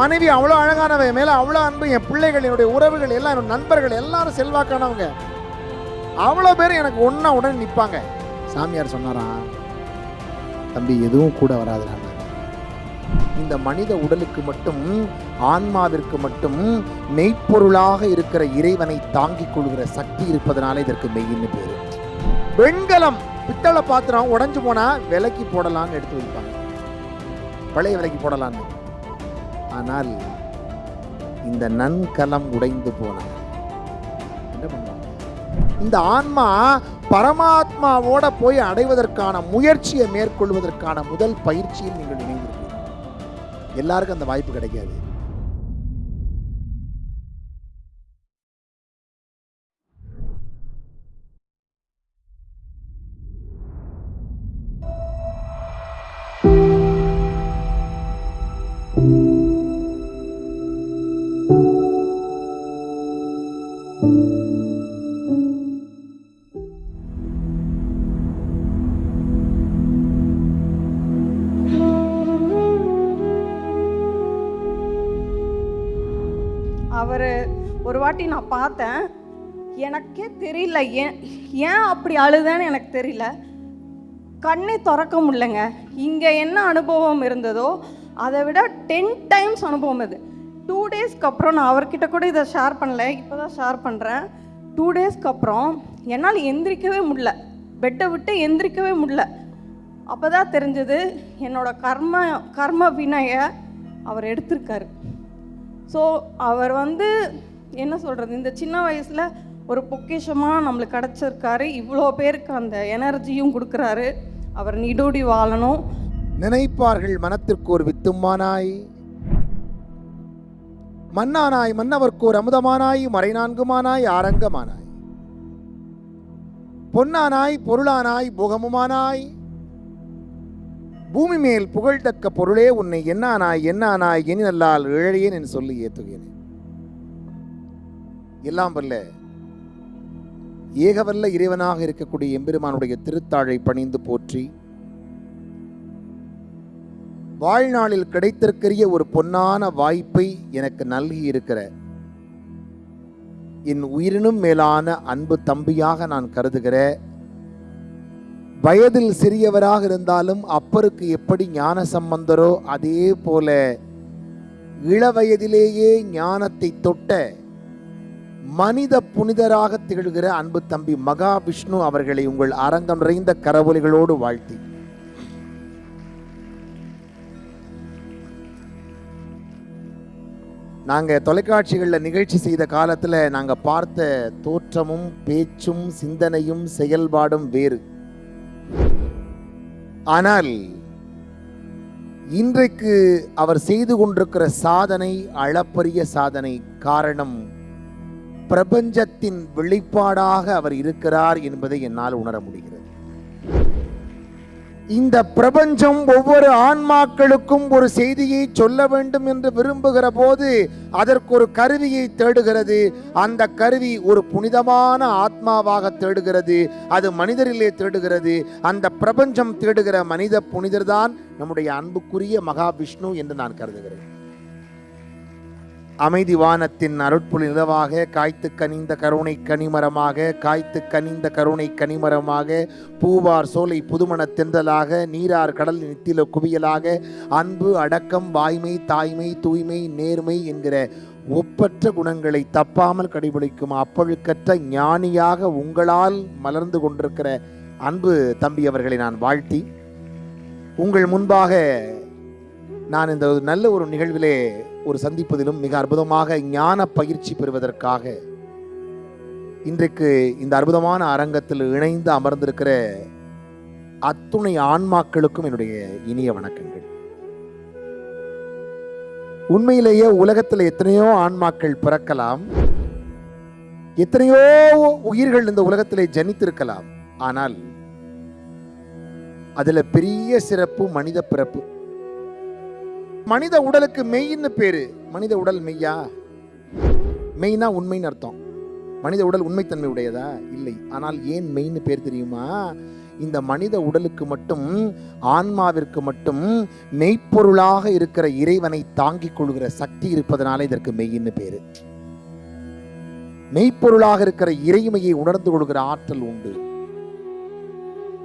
மனைவி அவ்வளோ அழகானவ மேலே அவ்வளோ அன்பு என் பிள்ளைகள் என்னுடைய உறவுகள் எல்லாம் என்னோட நண்பர்கள் எல்லாரும் செல்வாக்கானவங்க. அவ்வளோ பேர் எனக்கு ஒன்றா உடனே நிற்பாங்க சாமியார் சொன்னாராம் தம்பி எதுவும் கூட வராதுடா. இந்த மனித உடலுக்கு மட்டும் ஆன்மாவிற்கு மட்டும் மெய்ப்பொருளாக இருக்கிற இறைவனை தாங்கிக் கொள்கிற சக்தி இருப்பதனால இதற்கு மெய்ன்னு பேர். வெண்கலம். பித்தளை பாத்திரம் உடஞ்சு போனா விலைக்கு போடலான்னு எடுத்து வைப்பாங்க. பழைய விலைக்கு போடலான்னு ஆனால் இந்த நன்கலம் உடைந்து போனா என்ன பண்ணுவாங்க? இந்த ஆன்மா பரமாத்மாவோட போய் அடைவதற்கான முயற்சியை மேற்கொள்வதற்கான முதல் பயிற்சியில் நீங்கள் இணைந்திருக்கிறீர்கள் எல்லாருக்கும் அந்த வாய்ப்பு கிடைக்காது. வாட்டி நான் பார்த்தேன். எனக்கே தெரியல. ஏன் ஏன் அப்படி அழுதேன்னு எனக்கு தெரியல. கண்ணே திறக்க முடியலங்க. இங்கே என்ன அனுபவம் இருந்ததோ அதை விட டென் டைம்ஸ் அனுபவம் இது டூ டேஸ்க்கு அப்புறம் நான் அவர்கிட்ட கூட இதை ஷேர் பண்ணல. இப்போ தான் ஷேர் பண்ணுறேன் டூ டேஸ்க்கு அப்புறம் என்னால் எந்திரிக்கவே முடில பெட்டை விட்டு எந்திரிக்கவே முடில அப்போ தான் தெரிஞ்சது என்னோடய கர்ம கர்ம வினையை அவர் எடுத்திருக்காரு. ஸோ அவர் வந்து என்ன சொல்கிறது இந்த சின்ன வயசில் ஒரு பொக்கிஷமாக நம்மளுக்கு கிடச்சிருக்காரு. இவ்வளோ பேருக்கு அந்த எனர்ஜியும் கொடுக்குறாரு. அவர் நீடோடி வாழணும். நினைப்பார்கள் மனத்திற்கு ஒரு வித்துமானாய் மன்னானாய் மன்னவர்க்கு ஒரு அமுதமானாய் மறைநான்குமானாய் ஆரங்கமானாய் பொன்னானாய் பொருளானாய் புகமுமானாய் பூமி மேல் புகழ்தக்க பொருளே உன்னை என்னானாய் என்னானாய் எனி நல்லால் இழையேன் என்று சொல்லி ஏத்துகிறேன். எல்லாம் வல்ல. ஏகவல்ல இறைவனாக இருக்கக்கூடிய எம்பெருமானுடைய திருத்தாழை பணிந்து போற்றி வாழ்நாளில் கிடைத்திருக்கிற ஒரு பொன்னான வாய்ப்பை எனக்கு நல்கி இருக்கிற என் உயிரினும் மேலான அன்பு தம்பியாக நான் கருதுகிற வயதில் சிறியவராக இருந்தாலும் அப்பருக்கு எப்படி ஞான சம்பந்தரோ அதே போல இளவயதிலேயே ஞானத்தை தொட்ட மனித புனிதராக திகழ்கிற அன்பு தம்பி மகாவிஷ்ணு அவர்களை உங்கள் அரங்கம் நிறைந்த கரவொலிகளோடு வாழ்த்தி. நாங்கள் தொலைக்காட்சிகளில் நிகழ்ச்சி செய்த காலத்தில் நாங்கள் பார்த்த தோற்றமும் பேச்சும் சிந்தனையும் செயல்பாடும் வேறு. ஆனால் இன்றைக்கு அவர் செய்து கொண்டிருக்கிற சாதனை அளப்பரிய சாதனை காரணம் பிரபஞ்சத்தின் வெளிப்பாடாக அவர் இருக்கிறார் என்பதை என்னால் உணர முடிகிறது. இந்த பிரபஞ்சம் ஒவ்வொரு ஆன்மாக்களுக்கும் ஒரு செய்தியை சொல்ல வேண்டும் என்று விரும்புகிற போது அதற்கு ஒரு கருவியை தேடுகிறது. அந்த கருவி ஒரு புனிதமான ஆத்மாவாக தேடுகிறது. அது மனிதரிலே தேடுகிறது. அந்த பிரபஞ்சம் தேடுகிற மனித புனிதர்தான் நம்முடைய அன்புக்குரிய மகாவிஷ்ணு என்று நான் கருதுகிறேன். அமைதி வானத்தின் அருட்புலி நிலவாக காய்த்து கனிந்த கருணை கனிமரமாக காய்த்து கனிந்த கருணை கனிமரமாக பூவார் சோலை புதுமண தென்றலாக நீரார் கடல் நித்தில குவியலாக அன்பு அடக்கம் வாய்மை தாய்மை தூய்மை நேர்மை என்கிற ஒப்பற்ற குணங்களை தப்பாமல் கடைபிடிக்கும் அப்பழுக்கற்ற ஞானியாக உங்களால் மலர்ந்து கொண்டிருக்கிற அன்பு தம்பி அவர்களை நான் வாழ்த்தி உங்கள் முன்பாக நான் இந்த ஒரு நல்ல ஒரு நிகழ்விலே ஒரு சந்திப்பதிலும் மிக அற்புதமாக ஞான பயிற்சி பெறுவதற்காக இன்றைக்கு இந்த அற்புதமான அரங்கத்தில் இணைந்து அமர்ந்திருக்கிற அத்துணை ஆன்மாக்களுக்கும் என்னுடைய இனிய வணக்கங்கள். உண்மையிலேயே உலகத்தில் எத்தனையோ ஆன்மாக்கள் பிறக்கலாம். எத்தனையோ உயிர்கள் இந்த உலகத்திலே ஜனித்திருக்கலாம். ஆனால் அதுல பெரிய சிறப்பு மனித பிறப்பு மனித உடலுக்கு மெய்ன்னு பேரு. மனித உடல் மெய்யா? மெய்னா உண்மைன்னு அர்த்தம். மனித உடல் உண்மைத்தன்மை உடையதா? இல்லை. ஆனால் ஏன் மெய்ன்னு பேர் தெரியுமா? இந்த மனித உடலுக்கு மட்டும் ஆன்மாவிற்கு மட்டும் மெய்ப்பொருளாக இருக்கிற இறைவனை தாங்கிக் கொள்கிற சக்தி இருப்பதனால இதற்கு மெய்ன்னு பேரு. மெய்ப்பொருளாக இருக்கிற இறைமையை உணர்ந்து கொள்கிற ஆற்றல் உண்டு.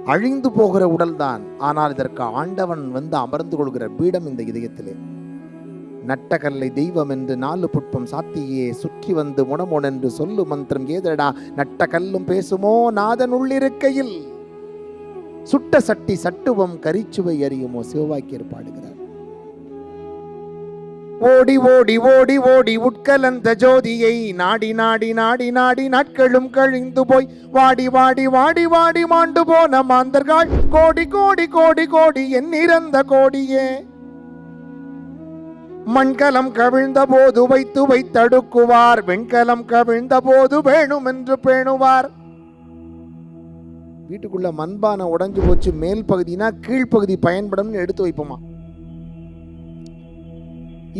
அழிந்து போகிற உடல்தான். ஆனால் இதற்கு ஆண்டவன் வந்து அமர்ந்து கொள்கிற பீடம் இந்த இதயத்திலே. நட்டகல்லை தெய்வம் என்று நாலு புட்பம் சாத்தியே சுற்றி வந்து முனமொன் என்று சொல்லு மந்திரம் ஏதடா நட்ட கல்லும் பேசுமோ நாதன் உள்ளிருக்கையில். சுட்ட சட்டி சட்டுவம் கரிச்சுவை அறியுமோ சிவவாக்கியர் பாடுகிறார். ஓடி ஓடி ஓடி ஓடி உட்கலந்த ஜோதியை. நாடி நாடி நாடி நாடி நாட்களும் கழிந்து போய். வாடி வாடி வாடி வாடி மாண்டு போன மாந்தர்கள். கோடி கோடி கோடி கோடி என் இறந்த கோடியே. மண்கலம் கவிழ்ந்த போது வைத்து வைத்தடுக்குவார் வெண்கலம் கவிழ்ந்த போது வேணும் என்று பேணுவார். வீட்டுக்குள்ள மண்பானை உடஞ்சு போச்சு. மேல் பகுதினா கீழ்ப்பகுதி பயன்படும்னு எடுத்து வைப்போமா?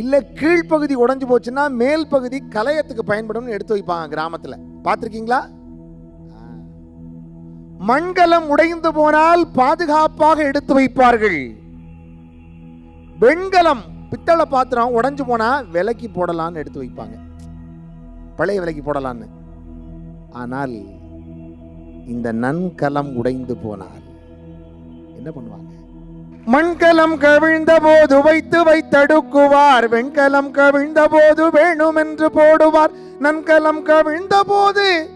இல்லை கீழ்ப்பகுதி உடைஞ்சு போச்சுன்னா மேல் பகுதி கலையத்துக்கு பயன்படும்னு எடுத்து வைப்பாங்க கிராமத்துல. பார்த்திருக்கீங்களா? மண்கலம் உடைந்து போனால் பாதுகாப்பாக எடுத்து வைப்பார்கள். வெண்கலம் பித்தளை பாத்திரம் உடைஞ்சு போனா விலைக்கு போடலான்னு எடுத்து வைப்பாங்க. பழைய விலைக்கு போடலான்னு ஆனால் இந்த நன்கலம் உடைந்து போனால் என்ன பண்ணுவாங்க? மண்கலம் கவிழ்ந்த போது வைத்து வைத்தடுக்குவார். வெண்கலம் கவிழ்ந்த போது வேணும் என்று போடுவார். நன்கலம் கவிழ்ந்த போது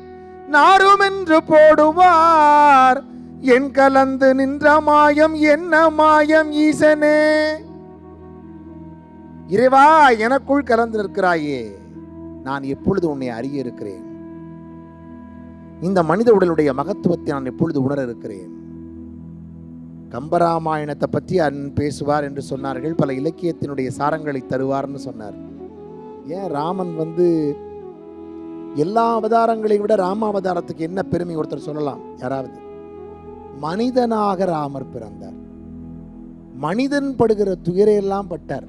நாரும் என்று போடுவார். என் கலந்து நின்ற மாயம் என்ன மாயம் ஈசனே? இறைவா எனக்குள் கலந்து இருக்கிறாயே நான் எப்பொழுது உன்னை அறிய இருக்கிறேன்? இந்த மனித உடலுடைய மகத்துவத்தை நான் எப்பொழுது உணர இருக்கிறேன்? கம்பராமாயணத்தை பற்றி அன் பேசுவார் என்று சொன்னார்கள். பல இலக்கியத்தினுடைய சாரங்களை தருவார்னு சொன்னார். ஏன் ராமன் வந்து எல்லா அவதாரங்களையும் விட ராமாவதாரத்துக்கு என்ன பெருமை ஒருத்தர் சொல்லலாம்? யாராவது? மனிதனாக ராமர் பிறந்தார். மனிதன் படுகிற துயரையெல்லாம் பட்டார்.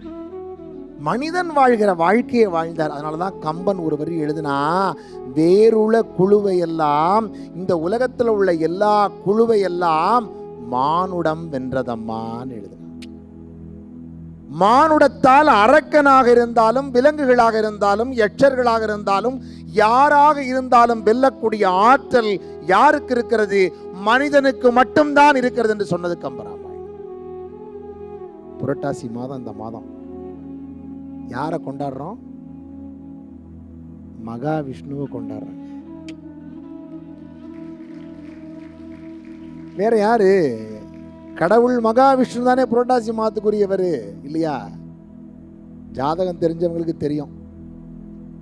மனிதன் வாழ்கிற வாழ்க்கையை வாழ்ந்தார். அதனால தான் கம்பன் ஒரு வரி எழுதினா வேறுள்ள குழுவை எல்லாம் இந்த உலகத்தில் உள்ள எல்லா குழுவை எல்லாம் மானுடம் வென்றதம்மான்னு எழுதினார் மானுடத்தால் அரக்கனாக இருந்தாலும் விலங்குகளாக இருந்தாலும் எச்சர்களாக இருந்தாலும் யாராக இருந்தாலும் வெல்லக்கூடிய ஆற்றல் யாருக்கு இருக்கிறது? மனிதனுக்கு மட்டும்தான் இருக்கிறது என்று சொன்னது கம்பராமாயணம் புரட்டாசி மாதம் இந்த மாதம். யாரை கொண்டாடுறோம்? மகாவிஷ்ணுவை கொண்டாடுறோம். வேற யாரு? கடவுள் மகாவிஷ்ணு தானே புரட்டாசி மாதத்துக்குரியவர் இல்லையா? ஜாதகம் தெரிஞ்சவங்களுக்கு தெரியும்.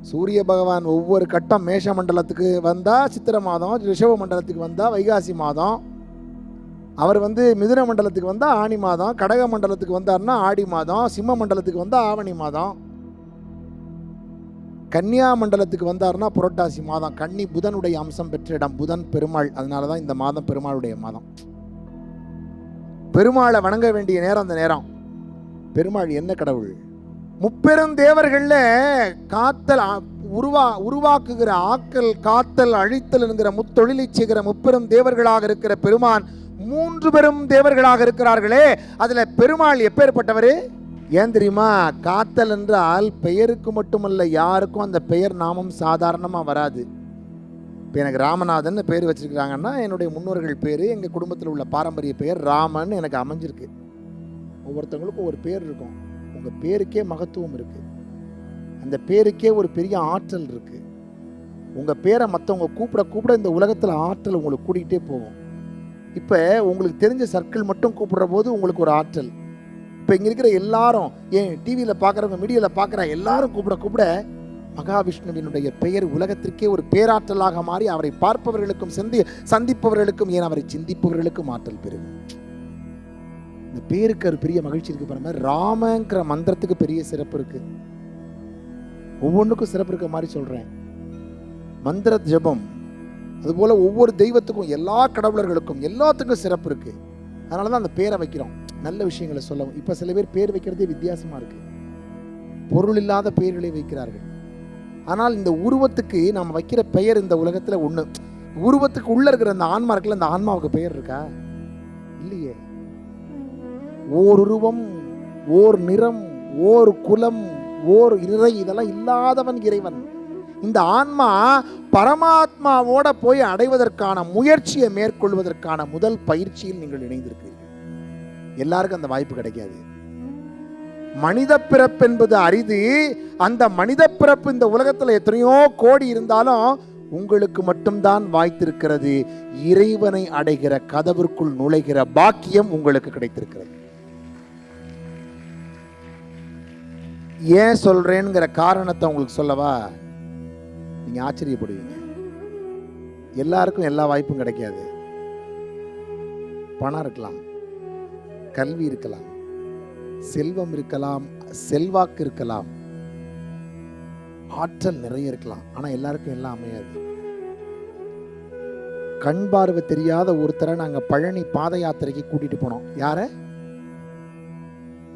சூரிய பகவான் ஒவ்வொரு கட்டம் மேஷ மண்டலத்துக்கு வந்தால் சித்திர மாதம் ரிஷப மண்டலத்துக்கு வந்தால் வைகாசி மாதம். அவர் வந்து மிதுன மண்டலத்துக்கு வந்தால் ஆணி மாதம் கடக மண்டலத்துக்கு வந்தார்னா ஆடி மாதம் சிம்ம மண்டலத்துக்கு வந்தால் ஆவணி மாதம். கன்னியா மண்டலத்துக்கு வந்தார்னா புரட்டாசி மாதம். கன்னி புதனுடைய அம்சம் பெற்ற இடம் புதன் பெருமாள். அதனால தான் இந்த மாதம் பெருமாளுடைய மாதம். பெருமாளை வணங்க வேண்டிய நேரம் அந்த நேரம். பெருமாள் என்ன கடவுள்? முப்பெரும் தேவர்கள்ல காத்தல் உருவா உருவாக்குகிற ஆக்கல் காத்தல் அழித்தல் என்கிற முத்தொழிலை செய்கிற முப்பெரும் தேவர்களாக இருக்கிற பெருமான் மூன்று பெரும் தேவர்களாக இருக்கிறார்களே. அதுல பெருமாள் எப்பேற்பட்டவர் ஏன் தெரியுமா? காத்தல் என்றால் பெயருக்கு மட்டுமல்ல யாருக்கும் அந்த பெயர் நாமம் சாதாரணமாக வராது. இப்போ எனக்கு ராமநாதன் பேர் வச்சிருக்கிறாங்கன்னா என்னுடைய முன்னோர்கள் பேர் எங்கள் குடும்பத்தில் உள்ள பாரம்பரிய பெயர் ராமன் எனக்கு அமைஞ்சிருக்கு. ஒவ்வொருத்தவங்களுக்கும் ஒரு பேர் இருக்கும். உங்கள் பேருக்கே மகத்துவம் இருக்குது அந்த பேருக்கே ஒரு பெரிய ஆற்றல் இருக்குது உங்கள் பேரை மற்றவங்க கூப்பிட கூப்பிட இந்த உலகத்தில் ஆற்றல் உங்களுக்கு கூட்டிகிட்டே போகும். இப்போ உங்களுக்கு தெரிஞ்ச சர்க்கிள் மட்டும் கூப்பிடுற போது உங்களுக்கு ஒரு ஆற்றல். இப்போ இங்கே இருக்கிற எல்லாரும் ஏன் டிவியில் பார்க்குறவங்க மீடியாவில் பார்க்குற எல்லாரும் கூப்பிட கூப்பிட மகாவிஷ்ணுவினுடைய பெயர் உலகத்திற்கே ஒரு பேராற்றலாக மாறி அவரை பார்ப்பவர்களுக்கும் சந்தி சந்திப்பவர்களுக்கும் ஏன் அவரை சிந்திப்பவர்களுக்கும் ஆற்றல் பெறும் இந்த பேருக்கு ஒரு பெரிய மகிழ்ச்சி இருக்கு பாருங்க. ராமங்கிற மந்திரத்துக்கு பெரிய சிறப்பு இருக்கு. ஒவ்வொன்றுக்கும் சிறப்பு இருக்க மாதிரி சொல்றேன். மந்திர ஜபம் அதுபோல ஒவ்வொரு தெய்வத்துக்கும் எல்லா கடவுளர்களுக்கும் எல்லாத்துக்கும் சிறப்பு இருக்கு. அதனால தான் அந்த பேரை வைக்கிறோம். நல்ல விஷயங்களை சொல்லவும். இப்போ சில பேர் பேர் வைக்கிறதே வித்தியாசமா இருக்கு. பொருள் இல்லாத பெயர்களை வைக்கிறார்கள். ஆனால் இந்த உருவத்துக்கு நாம் வைக்கிற பெயர் இந்த உலகத்தில் ஒன்று உருவத்துக்கு உள்ள இருக்கிற அந்த ஆன்மா இருக்குல்ல அந்த ஆன்மாவுக்கு பெயர் இருக்கா? இல்லையே. ஓர் உருவம் ஓர் நிறம் ஓர் குலம் ஓர் இறை இதெல்லாம் இல்லாதவன் இறைவன். இந்த ஆன்மா பரமாத்மாவோட போய் அடைவதற்கான முயற்சியை மேற்கொள்வதற்கான முதல் பயிற்சியில் நீங்கள் இணைந்திருக்கிறீர்கள். எல்லாருக்கும் அந்த வாய்ப்பு கிடைக்காது. மனித பிறப்பு என்பது அரிது. அந்த மனித பிறப்பு இந்த உலகத்துல எத்தனையோ கோடி இருந்தாலும் உங்களுக்கு மட்டும்தான் வாய்த்திருக்கிறது. இறைவனை அடைகிற கதவிற்குள் நுழைகிற பாக்கியம் உங்களுக்கு கிடைத்திருக்கிறது. ஏன் சொல்றேங்கிற காரணத்தை உங்களுக்கு சொல்லவா? நீங்க ஆச்சரியப்படுவீங்க. எல்லாருக்கும் எல்லா வாய்ப்பும் கிடைக்காது. பணம் இருக்கலாம். கல்வி இருக்கலாம். செல்வம் இருக்கலாம் செல்வாக்கு இருக்கலாம். ஆற்றல் நிறைய இருக்கலாம். ஆனா எல்லாருக்கும் எல்லாம் அமையாது. கண் பார்வை தெரியாத ஒருத்தரை நாங்க பழனி பாத யாத்திரைக்கு கூட்டிட்டு போனோம். யார?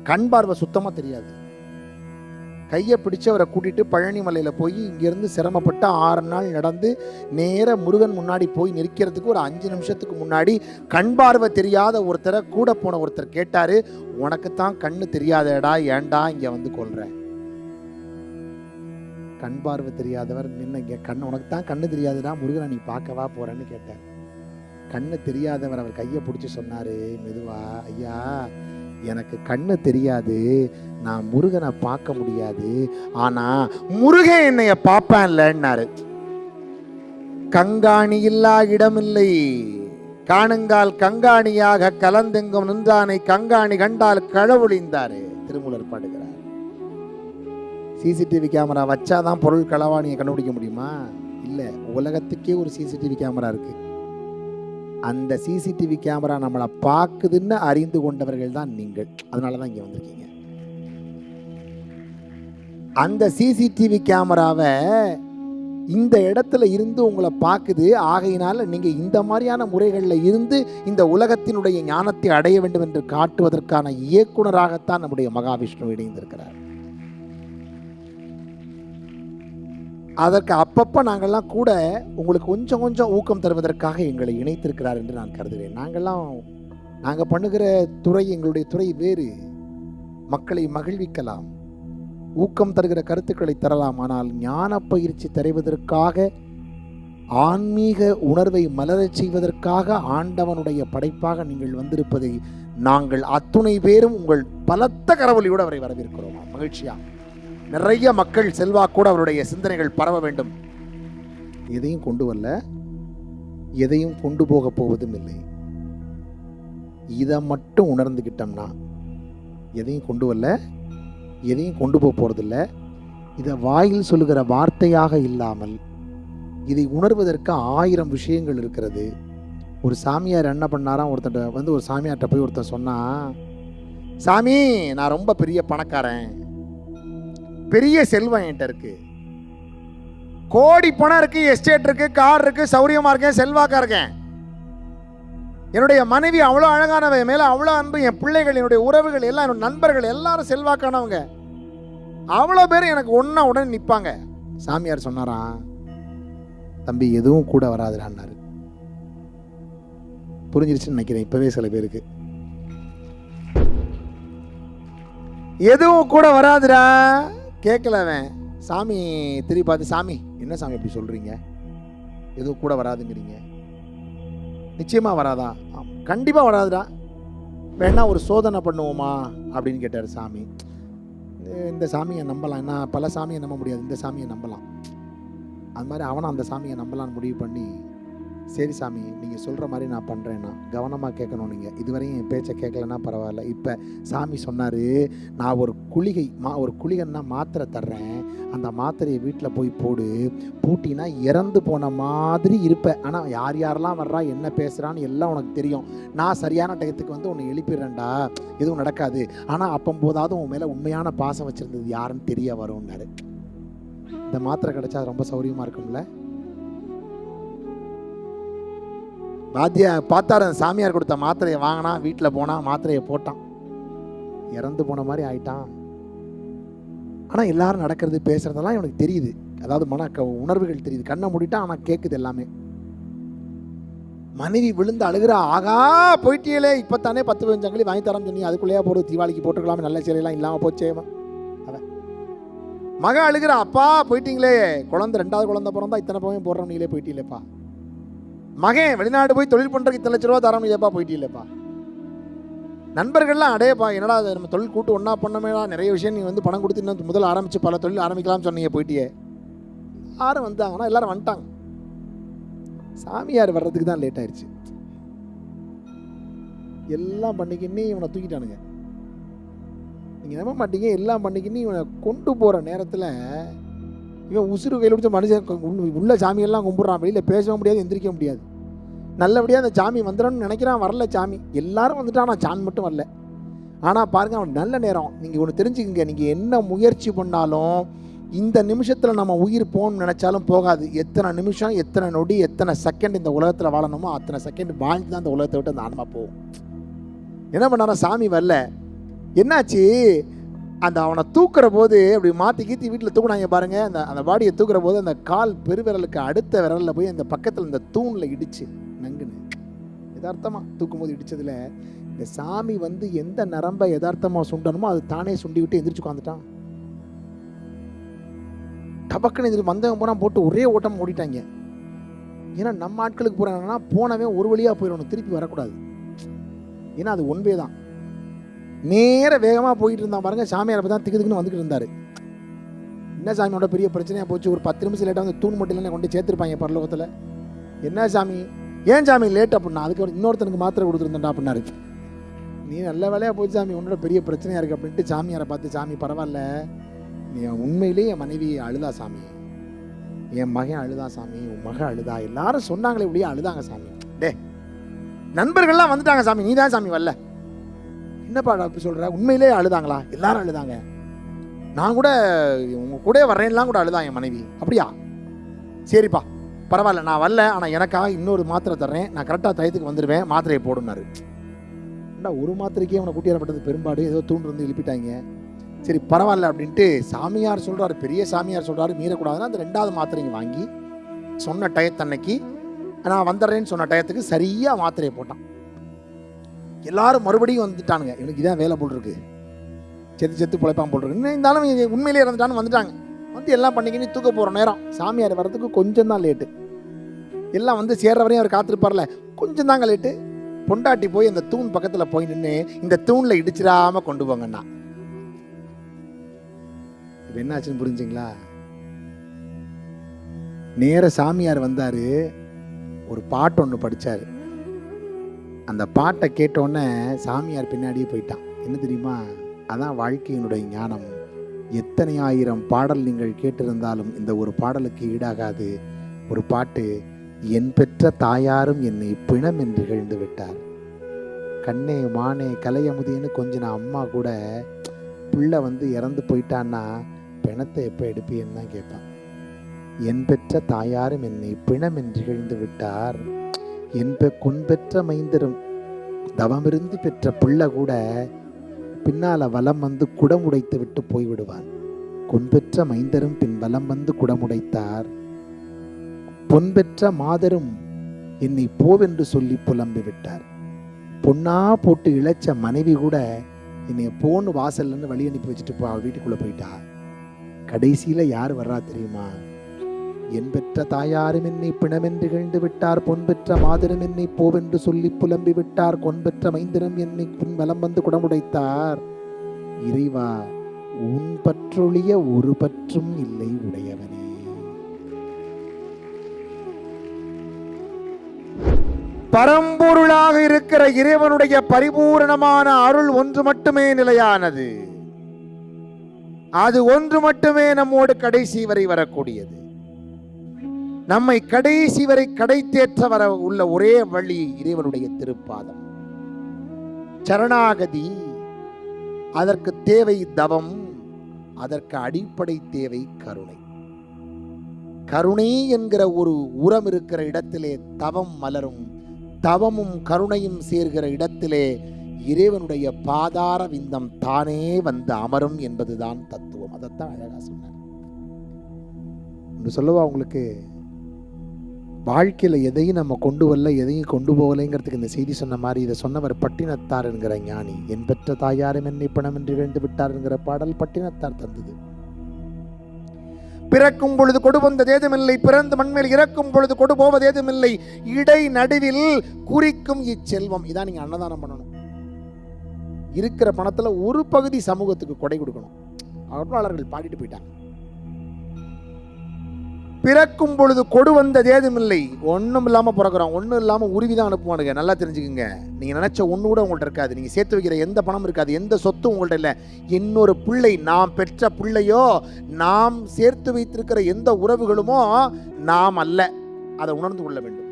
கண் பார்வை சுத்தமா தெரியாது. கையை பிடிச்சு அவரை கூட்டிட்டு பழனி மலையில் போய் இங்கிருந்து சிரமப்பட்டு ஆறு நாள் நடந்து நேர முருகன் முன்னாடி போய் நிற்கிறதுக்கு ஒரு அஞ்சு நிமிஷத்துக்கு முன்னாடி கண் பார்வை தெரியாத ஒருத்தரை கூட போன ஒருத்தர் கேட்டாரு உனக்கு தான் கண்ணு தெரியாதடா ஏன்டா இங்க வந்து கொல்ற? கண் பார்வை தெரியாதவர் நின்று இங்க கண்ணு உனக்கு தான் கண்ணு தெரியாதுடா முருகனை நீ பார்க்கவா போறேன்னு கேட்டார். கண்ணு தெரியாதவர் அவர் கையை பிடிச்சி சொன்னார் மெதுவா ஐயா எனக்கு கண்ணு தெரியாது நான் முருகனை பார்க்க முடியாது. ஆனா முருகன் என்னைய பார்ப்பான்லன்னாரு. கங்காணி இல்லா இடமில்லை. காணுங்கால் கங்காணியாக கலந்தெங்கும் நின்றானை கங்காணி கண்டால் களவொழிந்தாரு திருமூலர் பாடுகிறார். சிசிடிவி கேமரா வச்சாதான் பொருள் களவாணியை கண்டுபிடிக்க முடியுமா? இல்ல உலகத்துக்கே ஒரு சிசிடிவி கேமரா இருக்கு. அந்த சிசிடிவி கேமரா நம்மளை பார்க்குதுன்னு அறிந்து கொண்டவர்கள் தான் நீங்கள். அதனால தான் இங்கே வந்திருக்கீங்க. அந்த சிசிடிவி கேமராவை இந்த இடத்துல இருந்து உங்களை பார்க்குது. ஆகையினால நீங்கள் இந்த மாதிரியான முறைகளில் இருந்து இந்த உலகத்தினுடைய ஞானத்தை அடைய வேண்டும் என்று காட்டுவதற்கான இயக்குனராகத்தான் நம்முடைய மகாவிஷ்ணு இணைந்திருக்கிறார். அதற்கு அப்பப்போ நாங்கள்லாம் கூட உங்களுக்கு கொஞ்சம் கொஞ்சம் ஊக்கம் தருவதற்காக எங்களை இணைத்திருக்கிறார் என்று நான் கருதுகிறேன். நாங்கள்லாம் நாங்கள் பண்ணுகிற துறை எங்களுடைய துறை வேறு. மக்களை மகிழ்விக்கலாம். ஊக்கம் தருகிற கருத்துக்களை தரலாம். ஆனால் ஞான பயிற்சி தருவதற்காக ஆன்மீக உணர்வை மலரச் செய்வதற்காக ஆண்டவனுடைய படைப்பாக நீங்கள் வந்திருப்பதை நாங்கள் அத்துணை பேரும் உங்கள் பலத்த கரவொலியோடு அவரை வரவேற்கிறோம்? மகிழ்ச்சியா? நிறைய மக்கள் செல்வாக்கூட அவருடைய சிந்தனைகள் பரவ வேண்டும். எதையும் கொண்டு வரல. எதையும் கொண்டு போக போவதும் இல்லை. இதை மட்டும் உணர்ந்துக்கிட்டோம்னா எதையும் கொண்டு வரல. எதையும் கொண்டு போக போகிறதில்ல இதை வாயில் சொல்லுகிற வார்த்தையாக இல்லாமல் இதை உணர்வதற்கு ஆயிரம் விஷயங்கள் இருக்கிறது. ஒரு சாமியார் என்ன பண்ணாராம்? ஒருத்தன் வந்து ஒரு சாமியார்கிட்ட போய் ஒருத்தன் சொன்னான் சாமி நான் ரொம்ப பெரிய பணக்காரன். பெரிய செல்வம் என்கிட்ட இருக்கு. கோடி பணம் இருக்கு எஸ்டேட் இருக்கு கார் இருக்கு சௌரியமா இருக்கேன் செல்வாக்கா இருக்கேன். என்னுடைய மனைவி அவ்வளோ அழகானவ மேலே மேல அவ்வளோ அன்பு என் பிள்ளைகள் என்னுடைய உறவுகள் எல்லாம் என்னோட நண்பர்கள் எல்லாரும் செல்வாக்கானவங்க. அவ்வளோ பேர் எனக்கு ஒன்றா உடனே நிற்பாங்க சாமியார் சொன்னாராம் தம்பி எதுவும் கூட வராதுடான்னாரு புரிஞ்சிருச்சுன்னு நினைக்கிறேன் இப்பவே சில பேருக்கு. எதுவும் கூட வராதுடா கேட்கல அவன் சாமி திரும்பி பார்த்து சாமி என்ன சாமி இப்படி சொல்கிறீங்க எதுவும் கூட வராதுங்கிறீங்க. நிச்சயமாக வராதா? கண்டிப்பாக வராதுடா. வேணா ஒரு சோதனை பண்ணுவோமா? அப்படின்னு கேட்டார் சாமி. இந்த சாமியை நம்பலாம். என்ன பல சாமியை நம்ப முடியாது. இந்த சாமியை நம்பலாம். அது மாதிரி அவனும் அந்த சாமியை நம்பலாம்னு முடிவு பண்ணி சரி சாமி நீங்கள் சொல்கிற மாதிரி நான் பண்ணுறேன்னா கவனமாக கேட்கணும் நீங்கள் இதுவரையும் என் பேச்சை கேட்கலன்னா பரவாயில்ல. இப்போ சாமி சொன்னார் நான் ஒரு குளிகை மா ஒரு குளிகைன்னா மாத்திரை தர்றேன். அந்த மாத்திரையை வீட்டில் போய் போடு. பூட்டினா இறந்து போன மாதிரி இருப்பேன் ஆனால் யார் யாரெல்லாம் வர்றா என்ன பேசுகிறான்னு எல்லாம் உனக்கு தெரியும். நான் சரியான டயத்துக்கு வந்து உன்னை எழுப்பிடுறேன்டா. எதுவும் நடக்காது. ஆனால் அப்பம்போதாவது உன் மேலே உண்மையான பாசம் வச்சுருந்தது யாருன்னு தெரிய வரும்னாரு. இந்த மாத்திரை கிடச்சா அது ரொம்ப சௌரியமாக இருக்கும்ல? பாத்தியா பார்த்தாரு அந்த சாமியார் கொடுத்த மாத்திரையை வாங்கினா வீட்டில் போனால் மாத்திரையை போட்டான். இறந்து போன மாதிரி ஆயிட்டான். ஆனால் எல்லாரும் நடக்கிறது பேசுகிறதெல்லாம் இவனுக்கு தெரியுது. அதாவது மன உணர்வுகள் தெரியுது. கண்ணை மூடிட்டான் ஆனால் கேட்குது எல்லாமே. மனைவி விழுந்து அழுகிறா ஆகா போயிட்டியலே இப்போ தானே பத்து பதினஞ்சாங்களி வாங்கி தரம் சொன்னி அதுக்குள்ளேயே போடு தீபாவளிக்கு போட்டுக்கலாமே நல்ல சிலையெல்லாம் இல்லாமல் போச்சே அவன் மக அழுகிறா அப்பா போயிட்டீங்களே குழந்தை ரெண்டாவது குழந்தை பிறந்தா இத்தனை பவன் போடுறோம் நீங்களே போயிட்டீங்களேப்பா. மகன் வெளிநாடு போய் தொழில் பண்ணுறதுக்கு இத்தனை லட்ச ரூபா தரம் இல்லையப்பா போயிட்டீங்களேப்பா. நண்பர்கள்லாம் அடேப்பா என்னடா இது நம்ம தொழில் கூட்டு ஒன்றா பண்ணமேடா நிறைய விஷயம் நீ வந்து பணம் கொடுத்து இன்னும் முதல் ஆரம்பிச்சு பல தொழில் ஆரம்பிக்கலாம்னு சொன்னீங்க போயிட்டியே. யாரும் வந்தாங்கன்னா எல்லாரும் வந்துட்டாங்க. சாமியார் வர்றதுக்கு தான் லேட் ஆயிடுச்சு எல்லாம் பண்ணிக்கின்னு இவனை தூக்கிட்டானுங்க. நீங்கள் நம்ப மாட்டீங்க எல்லாம் பண்ணிக்கின்னு இவனை கொண்டு போகிற நேரத்தில் இவன் உசுறு கையில் பிடிச்ச மனுஷன் உள்ள- சாமியெல்லாம் கும்பிட்றான். வெளியில் பேசவும் முடியாது எந்திரிக்க முடியாது. நல்லபடியாக அந்த சாமி வந்துடணும்னு நினைக்கிறான் வரல சாமி. எல்லாரும் வந்துட்டான் ஆனால் சாமி மட்டும் வரல. ஆனால் பாருங்க அவன் நல்ல நேரம். நீங்கள் ஒன்று தெரிஞ்சுக்கங்க. நீங்கள் என்ன முயற்சி பண்ணாலும் இந்த நிமிஷத்தில் நம்ம உயிர் போகணும்னு நினச்சாலும் போகாது. எத்தனை நிமிஷம் எத்தனை நொடி எத்தனை செகண்ட் இந்த உலகத்தில் வாழணுமோ அத்தனை செகண்ட் வாழ்ந்து தான் இந்த உலகத்தை விட்டு அந்த ஆன்மா போகும். என்ன பண்ணாரா சாமி வரல. என்னாச்சு? அந்த அவனை தூக்குற போது அப்படி மாற்றி கீத்தி வீட்டில் தூக்குனாங்க பாருங்க. அந்த அந்த பாடியை தூக்குற போது அந்த கால் பெருவிரலுக்கு அடுத்த விரலில் போய் அந்த பக்கத்தில் இந்த தூணில் இடிச்சு நங்குன்னு. யதார்த்தமாக தூக்கும் போது இந்த சாமி வந்து எந்த நரம்பை யதார்த்தமாக சுண்டணுமோ அது தானே சுண்டி விட்டு எந்திரிச்சு உட்காந்துட்டான் டபக்குன்னு எதிர்த்து வந்தவன் போனால் போட்டு ஒரே ஓட்டம் ஓடிட்டாங்க. ஏன்னா நம்ம ஆட்களுக்கு போகிறாங்கன்னா போனவே ஒரு வழியாக போயிடணும் திருப்பி வரக்கூடாது. ஏன்னா அது ஒன்பே தான். நேர வேகமாக போயிட்டு இருந்தான் பாருங்க. சாமியார் அப்போ தான் திக்கு திக்குன்னு வந்துக்கிட்டு இருந்தார். என்ன சாமியோட பெரிய பிரச்சனையாக போச்சு? ஒரு பத்து நிமிஷம் லேட்டாக வந்து தூண் மட்டும் கொண்டு சேர்த்துருப்பாங்க பரலோகத்தில். என்ன சாமி? ஏன் சாமி லேட் அப்படின்னா அதுக்கு இன்னொருத்தனுக்கு மாத்திரை கொடுத்துருந்தேன்டா அப்படின்னாரு. நீ நல்ல வேலையாக போச்சு சாமி உன்னோட பெரிய பிரச்சனையாக இருக்குது அப்படின்ட்டு சாமியாரை பார்த்து சாமி பரவாயில்ல. நீ உண்மையிலேயே என் மனைவி அழுதா சாமி. என் மகன் அழுதா சாமி உன் மகன் அழுதா. எல்லாரும் சொன்னாங்களே இப்படியே அழுதாங்க சாமி. டே நண்பர்கள்லாம் வந்துட்டாங்க சாமி. நீ தான் சாமி வரல. என்னப்பா அப்படி சொல்ற? உண்மையிலேயே அழுதாங்களா? எல்லாரும் அழுதாங்க. நான் கூட உங்க கூட வர்றேன்லாம் கூட அழுதான் என் மனைவி. அப்படியா? சரிப்பா. பரவாயில்ல நான் வரல. ஆனால் எனக்காக இன்னொரு மாத்திரை தர்றேன். நான் கரெக்டாக டயத்துக்கு வந்துடுவேன் மாத்திரையை போடுனாரு ஏண்டா ஒரு மாத்திரைக்கே அவனை கூட்டியாரப்பட்டது பெரும்பாடு? ஏதோ தூண்டு வந்து எழுப்பிட்டாங்க. சரி பரவாயில்ல அப்படின்ட்டு சாமியார் சொல்கிறாரு பெரிய சாமியார் சொல்கிறாரு மீறக்கூடாதுன்னா அந்த ரெண்டாவது மாத்திரைங்க வாங்கி சொன்ன டயத்தன்னைக்கு நான் வந்துடுறேன்னு சொன்ன டயத்துக்கு சரியாக மாத்திரையை போட்டான். எல்லாரும் மறுபடியும் வந்துட்டானுங்க. இவனுக்கு இதான் வேலை போல் இருக்கு. செத்து செத்து பிழைப்பான் போல் இருக்கு. இன்னும் இருந்தாலும் உண்மையிலே இறந்துட்டான்னு வந்துட்டாங்க. வந்து எல்லாம் பண்ணிக்கின்னு தூக்க போகிற நேரம். சாமியார் வர்றதுக்கு கொஞ்சம் தான் லேட்டு எல்லாம் வந்து சேர்ற வரையும் அவர் காத்திருப்பார்ல. கொஞ்சம் தாங்க லேட்டு பொண்டாட்டி போய் அந்த தூண் பக்கத்தில் போய் நின்று இந்த தூணில் இடிச்சிடாம கொண்டு போங்கண்ணா. இப்போ என்னாச்சுன்னு புரிஞ்சுங்களா? நேர சாமியார் வந்தாரு. ஒரு பாட்டு ஒன்று படிச்சாரு. அந்த பாட்டை கேட்டோன்னே சாமியார் பின்னாடியே போயிட்டான். என்ன தெரியுமா? அதான் வாழ்க்கையினுடைய ஞானம். எத்தனை ஆயிரம் பாடல் நீங்கள் கேட்டிருந்தாலும் இந்த ஒரு பாடலுக்கு ஈடாகாது. ஒரு பாட்டு என் பெற்ற தாயாரும் என்னை பிணம் என்று எழுந்து விட்டார். கண்ணே மானே கலையமுதின்னு கொஞ்சம் அம்மா கூட பிள்ளை வந்து இறந்து போயிட்டான்னா பிணத்தை எப்போ எடுப்பேன்னு தான் கேட்பான். என் பெற்ற தாயாரும் என்னை பிணம் என்று எழுந்து விட்டார். இன்ப கொன்பெற்ற மைந்தரும் தவமிருந்து பெற்ற பிள்ளை கூட பின்னால வலம் வந்து குடமுடைத்து விட்டு போய்விடுவான். கொன்பெற்ற மைந்தரும் பின் வலம் வந்து குடமுடைத்தார் பொன்பெற்ற மாதரும் என்னை போவென்று சொல்லி புலம்பி விட்டார் பொன்னா போட்டு இழைச்ச மனைவி கூட என்னை போன்னு வாசல்லன்னு வழி அனுப்பி வச்சுட்டு போ வீட்டுக்குள்ளே வீட்டுக்குள்ள போயிட்டா. கடைசியில யார் வர்றா தெரியுமா? என் பெற்ற தாயாரும் என்னை பிணமென்று இகழ்ந்து விட்டார் பொன் பெற்ற மாதரும் என்னை போவென்று சொல்லி புலம்பி விட்டார் கொன் பெற்ற மைந்தரும் என்னை பின் வலம் வந்து குடமுடைத்தார். இறைவா உன் பற்றொழிய ஒரு பற்றும் இல்லை உடையவனே. பரம்பொருளாக இருக்கிற இறைவனுடைய பரிபூரணமான அருள் ஒன்று மட்டுமே நிலையானது. அது ஒன்று மட்டுமே நம்மோடு கடைசி வரை வரக்கூடியது. நம்மை கடைசி வரை கடை தேற்ற வர உள்ள ஒரே வழி இறைவனுடைய திருப்பாதம். சரணாகதி அதற்கு தேவை தவம் அதற்கு அடிப்படை தேவை கருணை. கருணை என்கிற ஒரு உரம் இருக்கிற இடத்திலே தவம் மலரும் தவமும் கருணையும் சேர்கிற இடத்திலே இறைவனுடைய பாதார விந்தம் தானே வந்து அமரும் என்பதுதான் தத்துவம். அதைத்தான் அழகா சொன்னார். ஒன்று சொல்லவா உங்களுக்கு? வாழ்க்கையில் எதையும் நம்ம கொண்டு வரல எதையும் கொண்டு போகலைங்கிறதுக்கு இந்த செய்தி சொன்ன மாதிரி இதை சொன்னவர் பட்டினத்தார் என்கிற ஞானி. என் பெற்ற தாயாரும் என்னை பணம் என்று இழந்து விட்டார் என்கிற பாடல் பட்டினத்தார் தந்தது. பிறக்கும் பொழுது கொடு வந்தது ஏதுமில்லை பிறந்த மண்மேல் இறக்கும் பொழுது கொடு போவது ஏதுமில்லை இடை நடுவில் குறிக்கும் இச்செல்வம். இதான் நீங்க அன்னதானம் பண்ணணும். இருக்கிற பணத்துல ஒரு பகுதி சமூகத்துக்கு கொடை கொடுக்கணும். அருளாளர்கள் பாடிட்டு போயிட்டாங்க. பிறக்கும் பொழுது கொடு வந்தது ஏதுமில்லை. ஒன்றும் இல்லாமல் பிறக்கிறோம் ஒன்றும் இல்லாமல் உருவி தான் அனுப்புவானுங்க. நல்லா தெரிஞ்சுக்குங்க. நீங்கள் நினச்ச ஒன்று கூட உங்கள்கிட்ட இருக்காது. நீங்கள் சேர்த்து வைக்கிற எந்த பணம் இருக்காது. எந்த சொத்தும் உங்கள்கிட்ட இல்லை. இன்னொரு பிள்ளை நாம் பெற்ற பிள்ளையோ நாம் சேர்த்து வைத்திருக்கிற எந்த உறவுகளுமோ நாம் அல்ல. அதை உணர்ந்து கொள்ள வேண்டும்.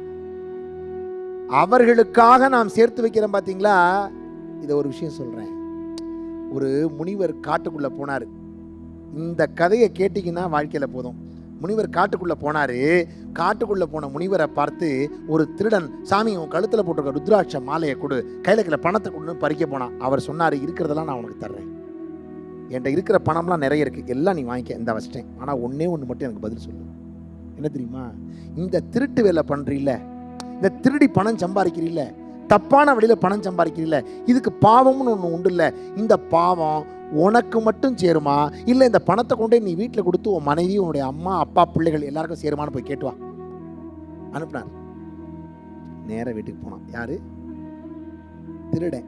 அவர்களுக்காக நாம் சேர்த்து வைக்கிறோம் பார்த்தீங்களா இதை ஒரு விஷயம் சொல்கிறேன் ஒரு முனிவர் காட்டுக்குள்ளே போனார். இந்த கதையை கேட்டிங்கன்னா வாழ்க்கையில் போதும். முனிவர் காட்டுக்குள்ளே போனார். காட்டுக்குள்ளே போன முனிவரை பார்த்து ஒரு திருடன் சாமி உன் கழுத்தில் போட்டிருக்க ருத்ராட்ச மாலையை கொடு. கையில் இருக்கிற பணத்தை கொடுன்னு பறிக்க போனான். அவர் சொன்னார் இருக்கிறதெல்லாம் நான் உனக்கு தர்றேன். என்கிட்ட இருக்கிற பணம்லாம் நிறைய இருக்குது எல்லாம் நீ வாங்கிக்க. இந்த வச்சிட்டேன் ஆனால் ஒன்றே ஒன்று மட்டும் எனக்கு பதில் சொல்லு. என்ன தெரியுமா? இந்த திருட்டு வேலை பண்ணுறீல்ல இந்த திருடி பணம் சம்பாதிக்கிறீல்ல. தப்பான வழியில் பணம் சம்பாதிக்கிறீல்ல. இதுக்கு பாவம்னு ஒன்று உண்டு இல்லை. இந்த பாவம் உனக்கு மட்டும் சேருமா? இல்லை இந்த பணத்தை கொண்டே நீ வீட்டில் கொடுத்து உன் மனைவி உன்னுடைய அம்மா அப்பா பிள்ளைகள் எல்லாருக்கும் சேருமான்னு போய் கேட்டு வா. அனுப்புனார். நேராக வீட்டுக்கு போனான். யாரு? திருடன்.